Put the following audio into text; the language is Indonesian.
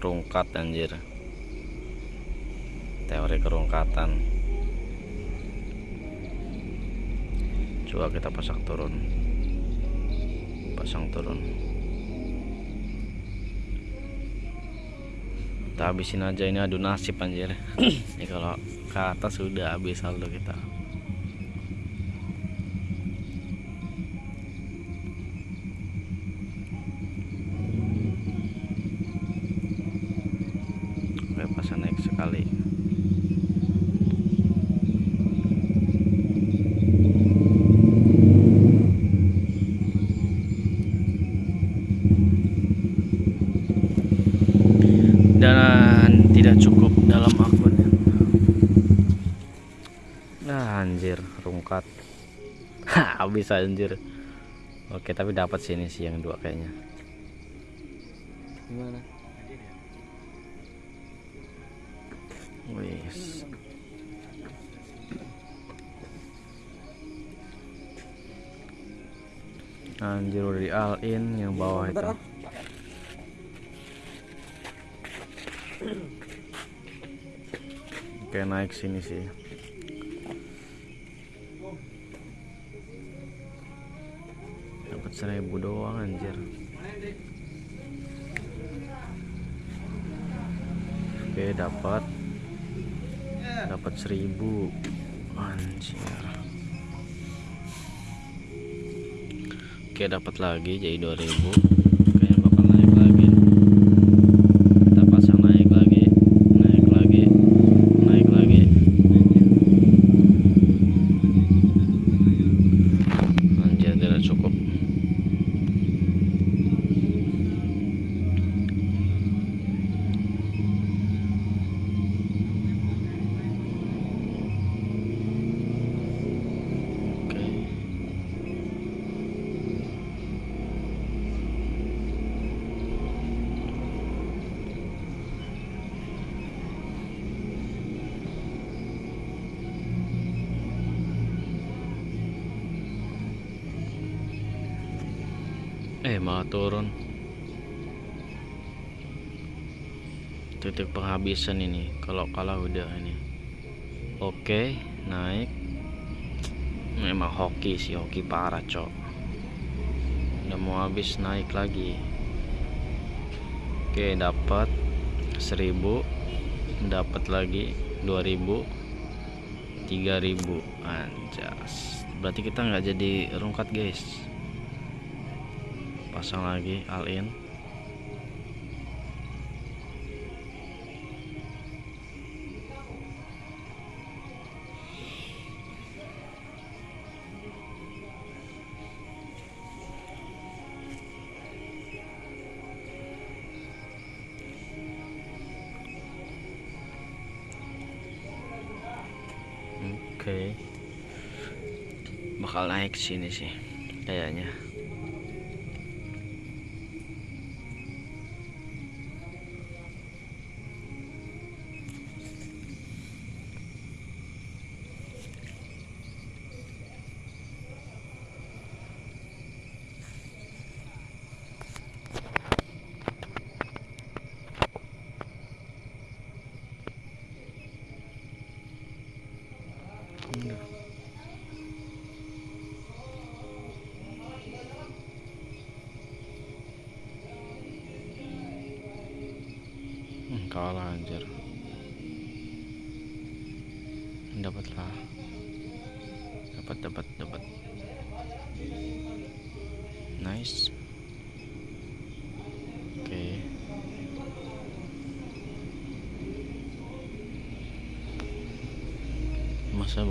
rungkat anjir. Teori kerungkatan. Coba kita pasang turun. Pasang turun. Kita habisin aja ini adu nasib anjir. Ini kalau ke atas sudah habis saldo kita sekali dan tidak cukup dalam akun. Nah anjir rungkat. Habis anjir. Oke tapi dapat sini sih yang dua kayaknya. Gimana? Wis. Anjir udah di all in yang bawah itu. Oke naik sini sih. Dapat seribu doang anjir. Oke dapat dapat seribu. Anjir. Oke dapat lagi jadi 2000 kayaknya Eh malah turun. Titik penghabisan ini Kalau kalah udah ini. Oke naik. Memang hoki sih hoki parah cok. Udah mau habis naik lagi. Oke dapat 1000 dapat lagi 2000 3000 anjas. Berarti kita nggak jadi rungkat guys pasang lagi all in Oke. Bakal naik sini sih kayaknya. Kalah anjir. Dapat lah dapat dapat dapat. Nice. Oke. Masa